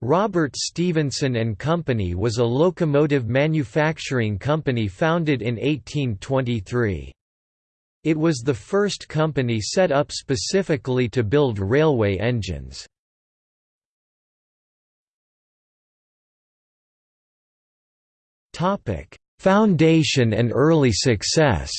Robert Stephenson and Company was a locomotive manufacturing company founded in 1823. It was the first company set up specifically to build railway engines. Foundation and early success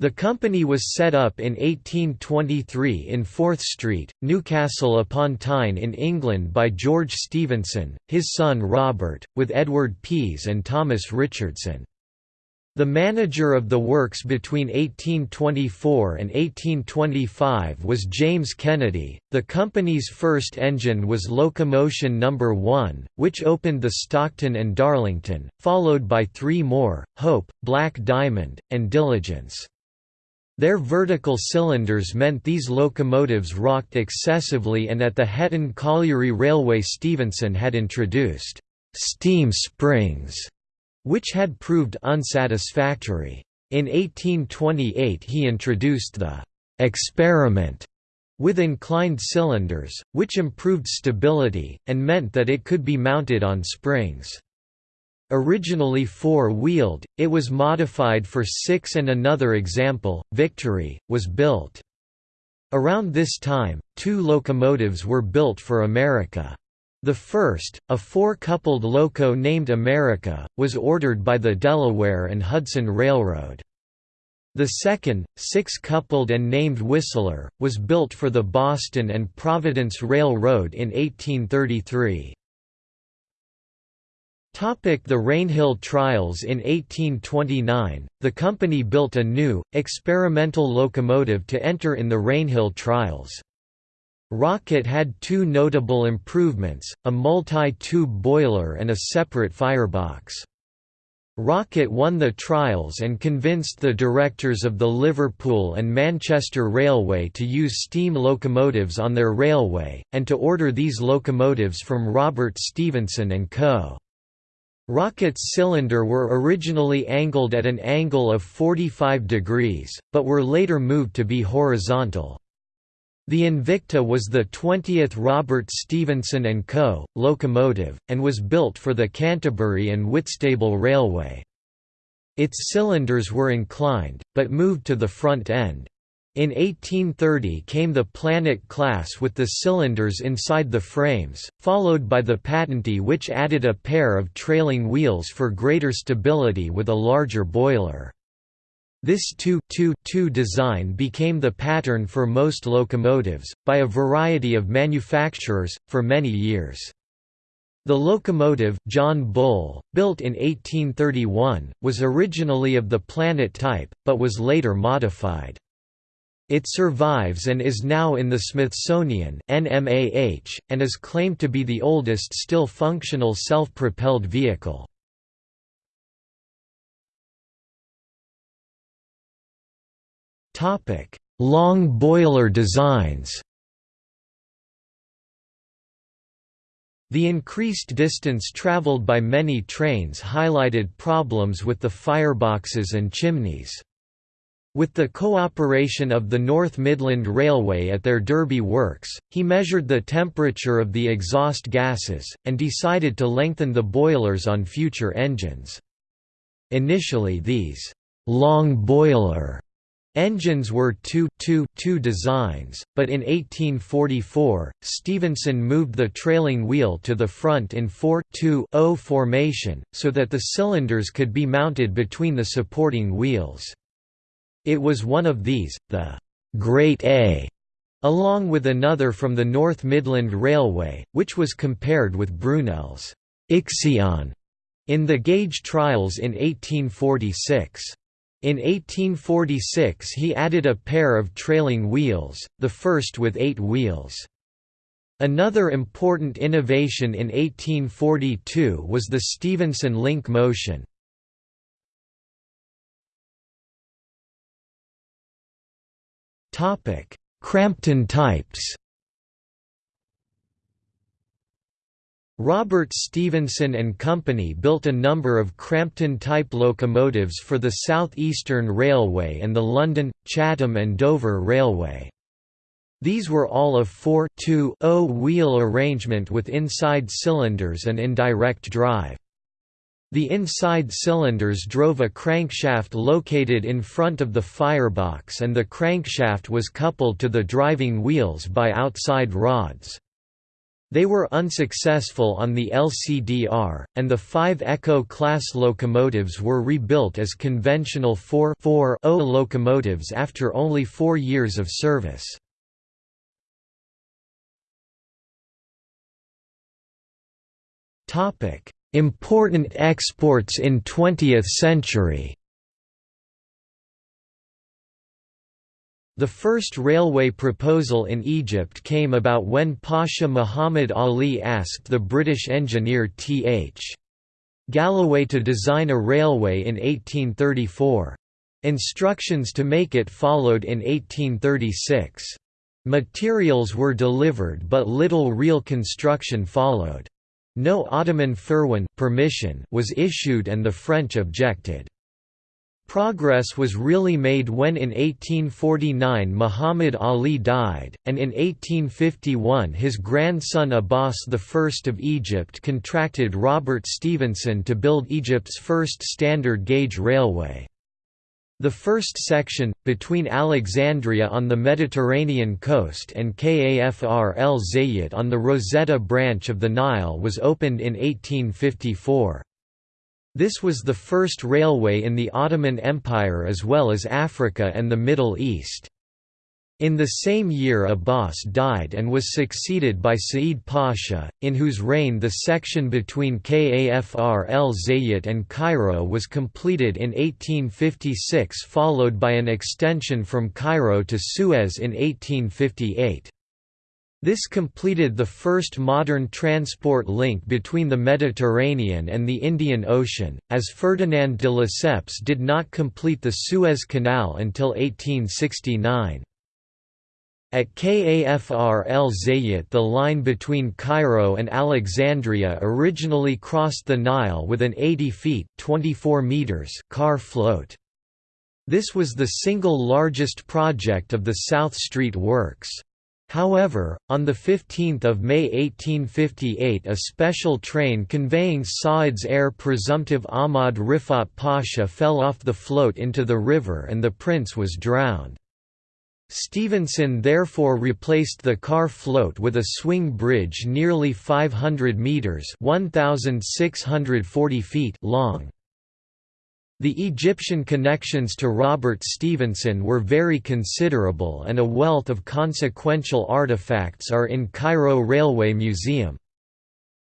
The company was set up in 1823 in Forth Street, Newcastle upon Tyne in England by George Stephenson, his son Robert, with Edward Pease and Thomas Richardson. The manager of the works between 1824 and 1825 was James Kennedy. The company's first engine was Locomotion No. 1, which opened the Stockton and Darlington, followed by three more, Hope, Black Diamond, and Diligence. Their vertical cylinders meant these locomotives rocked excessively and at the Hetton Colliery Railway Stephenson had introduced «steam springs», which had proved unsatisfactory. In 1828 he introduced the «experiment» with inclined cylinders, which improved stability, and meant that it could be mounted on springs. Originally four-wheeled, it was modified for six and another example, Victory, was built. Around this time, two locomotives were built for America. The first, a four-coupled loco named America, was ordered by the Delaware and Hudson Railroad. The second, six-coupled and named Whistler, was built for the Boston and Providence Railroad in 1833. The Rainhill trials In 1829, the company built a new, experimental locomotive to enter in the Rainhill trials. Rocket had two notable improvements, a multi-tube boiler and a separate firebox. Rocket won the trials and convinced the directors of the Liverpool and Manchester Railway to use steam locomotives on their railway, and to order these locomotives from Robert Stephenson & Co. Rocket's cylinder were originally angled at an angle of 45 degrees, but were later moved to be horizontal. The Invicta was the 20th Robert Stephenson & Co. locomotive, and was built for the Canterbury and Whitstable Railway. Its cylinders were inclined, but moved to the front end. In 1830 came the Planet class with the cylinders inside the frames, followed by the Patentee which added a pair of trailing wheels for greater stability with a larger boiler. This 2-2-2 design became the pattern for most locomotives, by a variety of manufacturers, for many years. The locomotive John Bull, built in 1831, was originally of the Planet type, but was later modified. It survives and is now in the Smithsonian NMAH, and is claimed to be the oldest still functional self-propelled vehicle. Long boiler designs The increased distance traveled by many trains highlighted problems with the fireboxes and chimneys. With the cooperation of the North Midland Railway at their Derby works, he measured the temperature of the exhaust gases, and decided to lengthen the boilers on future engines. Initially these «long boiler» engines were 2-2-2 designs, but in 1844, Stephenson moved the trailing wheel to the front in 4-2-0 formation, so that the cylinders could be mounted between the supporting wheels. It was one of these, the Great A, along with another from the North Midland Railway, which was compared with Brunel's Ixion in the gauge trials in 1846. In 1846 he added a pair of trailing wheels, the first with eight wheels. Another important innovation in 1842 was the Stephenson link motion, Crampton types. Robert Stephenson and Company built a number of Crampton-type locomotives for the South Eastern Railway and the London, Chatham and Dover Railway. These were all of 4 2 wheel arrangement with inside cylinders and indirect drive. The inside cylinders drove a crankshaft located in front of the firebox and the crankshaft was coupled to the driving wheels by outside rods. They were unsuccessful on the LCDR, and the five Echo class locomotives were rebuilt as conventional 4-4-0 locomotives after only four years of service. Important exports in 20th century The first railway proposal in Egypt came about when Pasha Muhammad Ali asked the British engineer T.H. Galloway to design a railway in 1834. Instructions to make it followed in 1836. Materials were delivered but little real construction followed. No Ottoman firman permission was issued and the French objected. Progress was really made when in 1849 Muhammad Ali died, and in 1851 his grandson Abbas I of Egypt contracted Robert Stephenson to build Egypt's first standard gauge railway. The first section, between Alexandria on the Mediterranean coast and Kafr el on the Rosetta branch of the Nile was opened in 1854. This was the first railway in the Ottoman Empire as well as Africa and the Middle East. In the same year Abbas died and was succeeded by Sa'id Pasha, in whose reign the section between Kafr el Zayat and Cairo was completed in 1856 followed by an extension from Cairo to Suez in 1858. This completed the first modern transport link between the Mediterranean and the Indian Ocean, as Ferdinand de Lesseps did not complete the Suez Canal until 1869. At Kafr el the line between Cairo and Alexandria originally crossed the Nile with an 80 feet 24 meters car float. This was the single largest project of the South Street Works. However, on 15 May 1858 a special train conveying Said's heir presumptive Ahmad Rifat Pasha fell off the float into the river and the prince was drowned. Stephenson therefore replaced the car float with a swing bridge nearly 500 metres 1,640 feet long. The Egyptian connections to Robert Stephenson were very considerable and a wealth of consequential artifacts are in Cairo Railway Museum.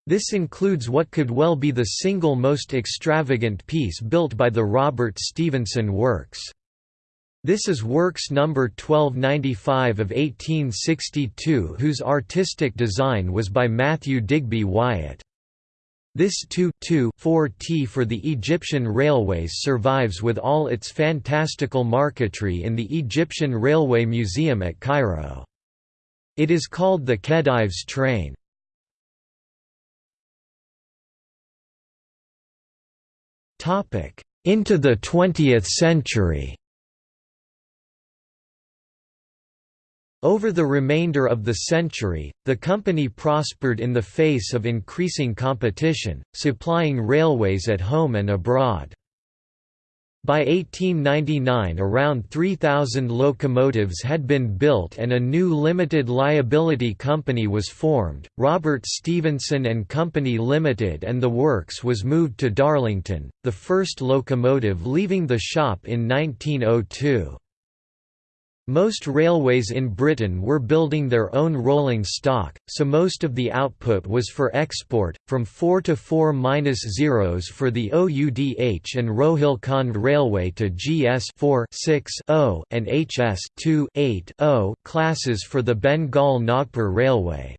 This includes what could well be the single most extravagant piece built by the Robert Stephenson Works. This is Works No. 1295 of 1862 whose artistic design was by Matthew Digby Wyatt. This 2-4T for the Egyptian railways survives with all its fantastical marquetry in the Egyptian Railway Museum at Cairo. It is called the Khedive's train. Into the 20th century Over the remainder of the century, the company prospered in the face of increasing competition, supplying railways at home and abroad. By 1899 around 3,000 locomotives had been built and a new limited liability company was formed, Robert Stephenson and Company Limited and the works was moved to Darlington, the first locomotive leaving the shop in 1902. Most railways in Britain were building their own rolling stock, so most of the output was for export, from 4 to 4 minus zeros for the OUDH and Rohilkhand Railway to GS 4 6 0 and HS 2 8 0 classes for the Bengal Nagpur Railway.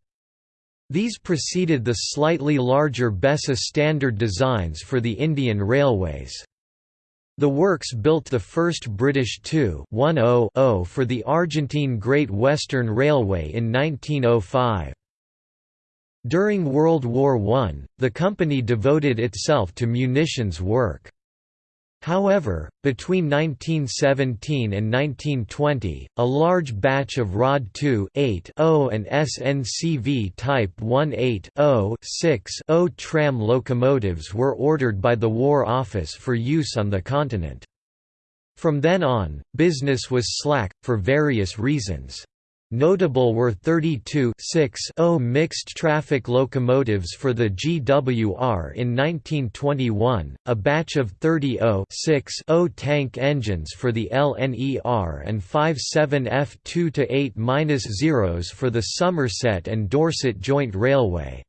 These preceded the slightly larger Besa standard designs for the Indian Railways. The works built the first British 2-10-0 for the Argentine Great Western Railway in 1905. During World War I, the company devoted itself to munitions work. However, between 1917 and 1920, a large batch of ROD 2 8.0 and SNCV Type 18.0 tram locomotives were ordered by the War Office for use on the continent. From then on, business was slack, for various reasons. Notable were 32 0 mixed-traffic locomotives for the GWR in 1921, a batch of 30 0 tank engines for the LNER and 57 F2 to 8-0s for the Somerset and Dorset Joint Railway.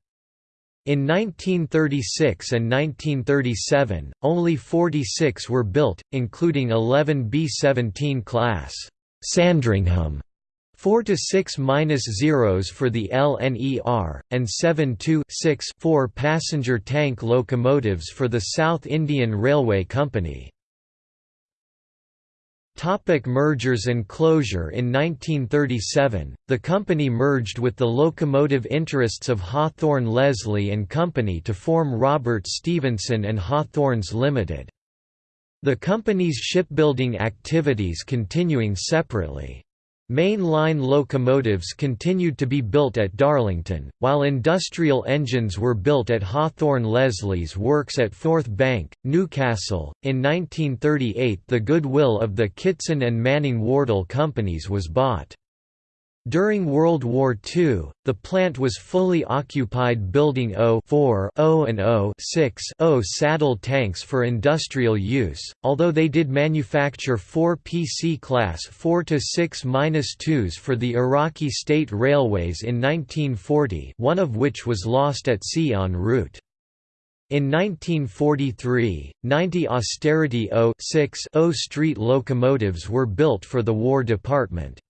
In 1936 and 1937, only 46 were built, including 11 B-17 class Sandringham 4 to 6 minus zeros for the LNER, and 7 to 6 4 passenger tank locomotives for the South Indian Railway Company. Topic mergers and closure In 1937, the company merged with the locomotive interests of Hawthorn Leslie and Company to form Robert Stephenson and Hawthorns Limited. The company's shipbuilding activities continuing separately. Main line locomotives continued to be built at Darlington, while industrial engines were built at Hawthorn Leslie's works at Forth Bank, Newcastle. In 1938, the goodwill of the Kitson and Manning Wardle companies was bought. During World War II, the plant was fully occupied building O-4 O and O-6 O saddle tanks for industrial use, although they did manufacture four PC-class 4-6-2s for the Iraqi State Railways in 1940 one of which was lost at sea en route. In 1943, 90 Austerity O-6 O street locomotives were built for the War Department.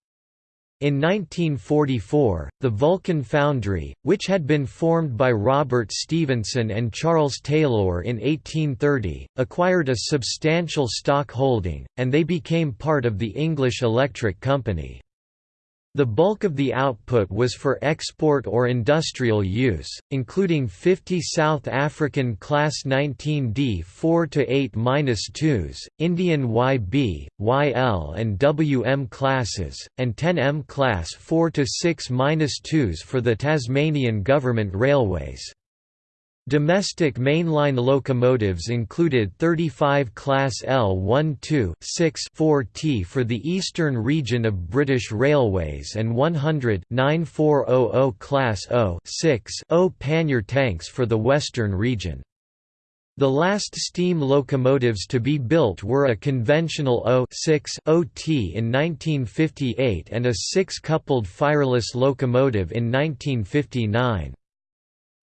In 1944, the Vulcan Foundry, which had been formed by Robert Stephenson and Charles Taylor in 1830, acquired a substantial stock holding, and they became part of the English Electric Company. The bulk of the output was for export or industrial use, including 50 South African Class 19D 4-8-2s, Indian YB, YL and WM classes, and 10M Class 4-6-2s for the Tasmanian Government Railways. Domestic mainline locomotives included 35 Class L12-6-4T for the eastern region of British Railways and 100 9400 Class O-6-0 pannier tanks for the western region. The last steam locomotives to be built were a conventional O-6-OT in 1958 and a six-coupled fireless locomotive in 1959.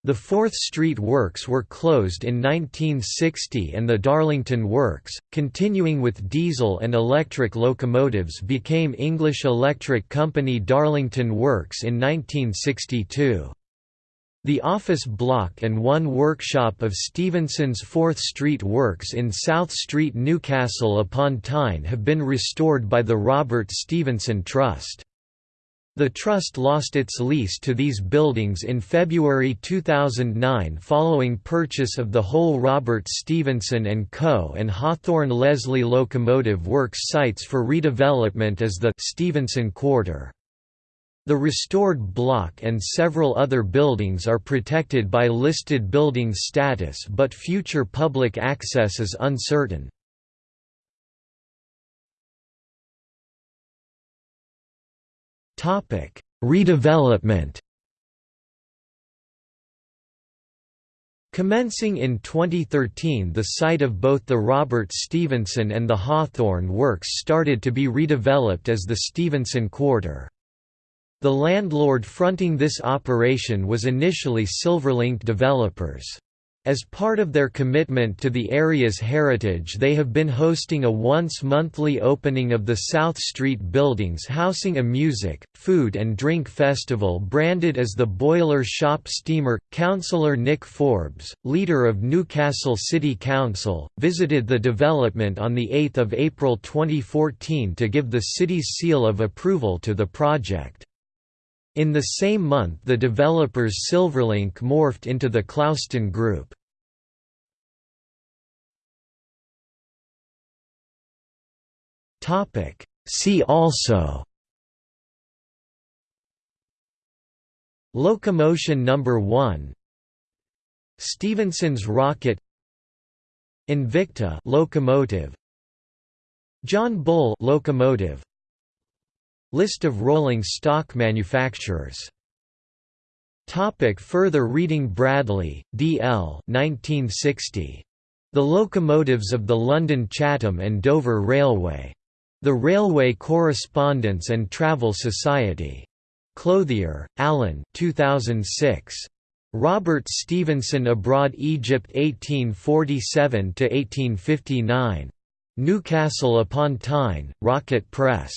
The Forth Street Works were closed in 1960 and the Darlington Works, continuing with diesel and electric locomotives became English Electric Company Darlington Works in 1962. The office block and one workshop of Stephenson's Forth Street Works in South Street Newcastle upon Tyne have been restored by the Robert Stephenson Trust. The Trust lost its lease to these buildings in February 2009 following purchase of the whole Robert Stephenson & Co. and Hawthorn Leslie Locomotive Works sites for redevelopment as the Stephenson Quarter. The restored block and several other buildings are protected by listed building status but future public access is uncertain. Redevelopment. Commencing in 2013 the site of both the Robert Stephenson and the Hawthorn Works started to be redeveloped as the Stephenson Quarter. The landlord fronting this operation was initially Silverlink Developers. As part of their commitment to the area's heritage they have been hosting a once-monthly opening of the South Street buildings housing a music, food and drink festival branded as the Boiler Shop Steamer. Councillor Nick Forbes, leader of Newcastle City Council, visited the development on 8 April 2014 to give the city's seal of approval to the project. In the same month the developers Silverlink morphed into the Clouston Group. See also Locomotion number 1 Stephenson's rocket Invicta locomotive John Bull locomotive List of rolling stock manufacturers Topic further reading Bradley, D. L. 1960. The Locomotives of the London Chatham and Dover Railway. The Railway Correspondence and Travel Society. Clothier, Alan 2006. Robert Stephenson Abroad Egypt 1847–1859. Newcastle upon Tyne, Rocket Press.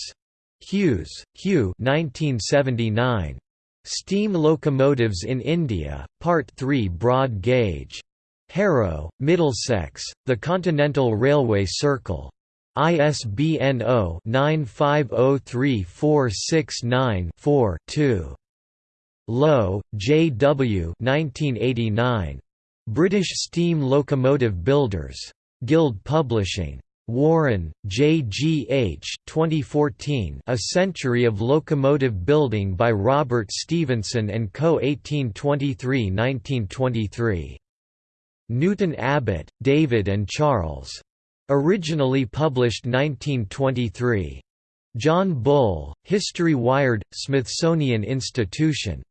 Hughes, Hugh 1979. Steam Locomotives in India, Part 3 Broad Gauge. Harrow, Middlesex, The Continental Railway Circle. ISBN 0-9503469-4-2. Lowe, J. W. 1989. British Steam Locomotive Builders. Guild Publishing. Warren, J. G. H. 2014 A Century of Locomotive Building by Robert Stephenson & Co. 1823–1923. Newton Abbot, David and Charles. Originally published 1923. John Bull, History Wired, Smithsonian Institution.